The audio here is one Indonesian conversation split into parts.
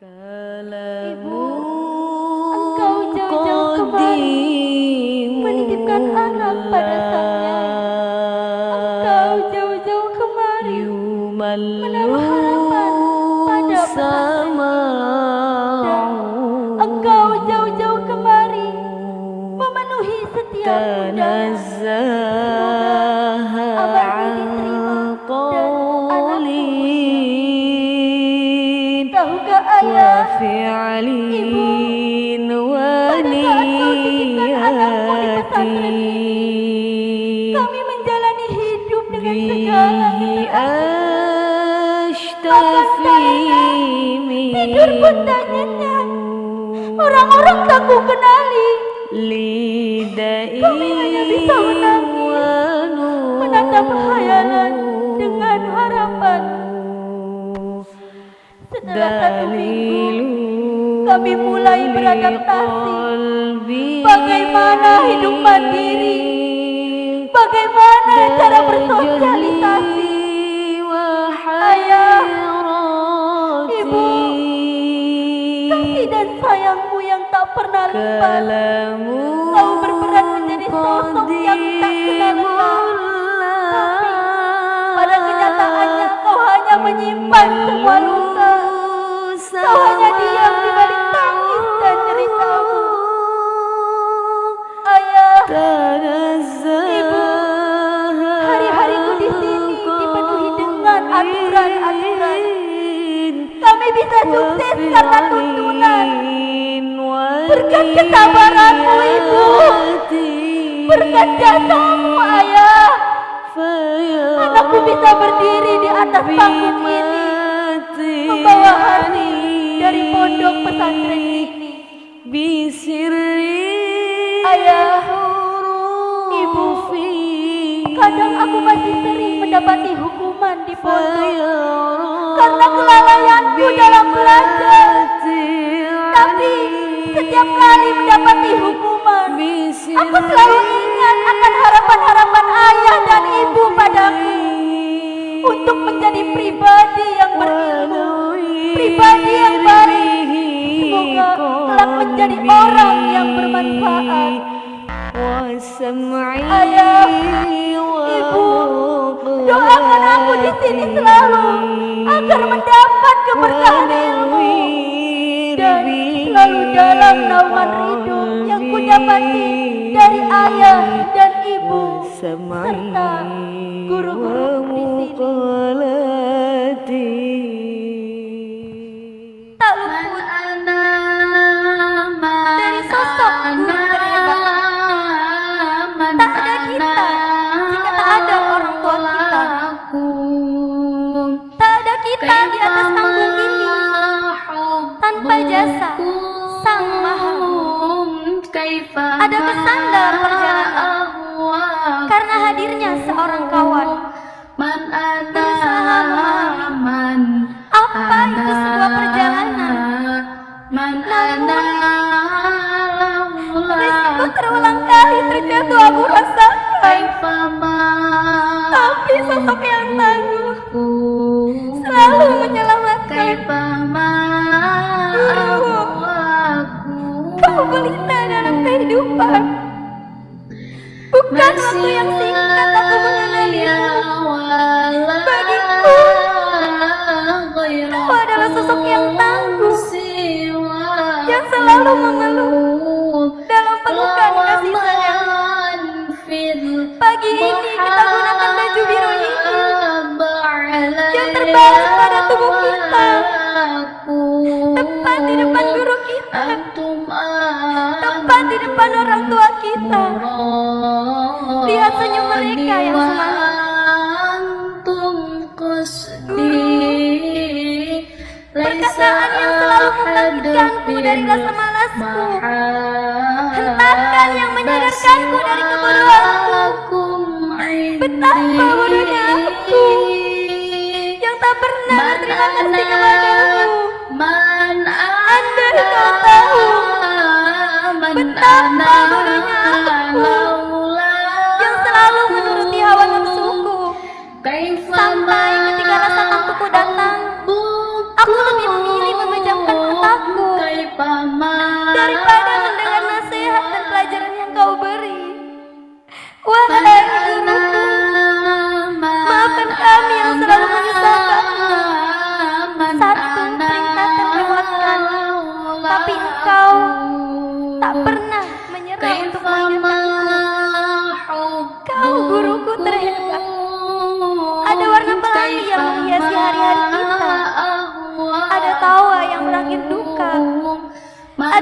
Ibu, engkau jauh-jauh kemari menitipkan harap pada sang Engkau jauh-jauh kemari menaruh harapan pada sama. engkau jauh-jauh kemari memenuhi setiap Tahukah tak nyenyak. Orang-orang tak ku kenali. Kami hanya bisa menangis, menatap hayalan dengan harapan. Setelah satu minggu, kami mulai beradaptasi. Bagaimana hidup mandiri? Bagaimana cara bersosialisasi? Lupa. Kau berperan menjadi sosok yang tak kenal. Tapi pada kenyataannya kau hanya menyimpan semua luka. Kau hanya diam di balik tangis dan ceritamu. Ayah, ibu, hari-hariku di sini dipenuhi dengan aturan-aturan. Kami bisa sukses karena. Berkat kesabaranmu, ibu. Berkat jasamu, ayah. Anakku bisa berdiri di atas panggung ini. Membawa hati dari pondok pesantren ini. Ayah, ibu, kadang aku masih sering mendapati hukuman di pondok karena kelalaianku dalam belajar. Setiap kali mendapati hukuman, aku selalu ingat akan harapan-harapan ayah dan ibu padaku untuk menjadi pribadi yang berilmu, pribadi yang baik. Semoga kelak menjadi orang yang bermanfaat. Ayah, ibu, doakan aku di sini selalu agar mendapat keberkahan selalu dalam naungan ridho yang kudapati dari ayah dan ibu serta guru-guru Ada pesan waktu yang singkat aku mengenalimu. Bagiku, kau adalah sosok yang tangguh, yang selalu mengeluh dalam pelukan kasih sayang. Pagi ini kita gunakan baju biru ini yang terbalas pada tubuh kita. Tepat di depan guru kita, tepat di depan orang mereka yang semangat. Perkataan yang selalu membangkitkanku dari rasa malasku. Hentakan yang menyadarkanku dari kebodohanku. Betapa bodohnya aku yang tak pernah berterima kasih kepadamu. Andai kau tahu betapa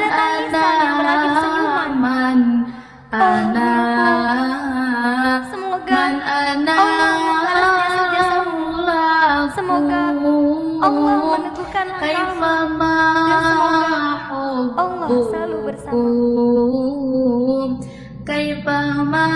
Ana yang berakhir senyuman. Semoga Allah Semoga Allah meneguhkan Dan semoga Allah selalu bersama. Kaifama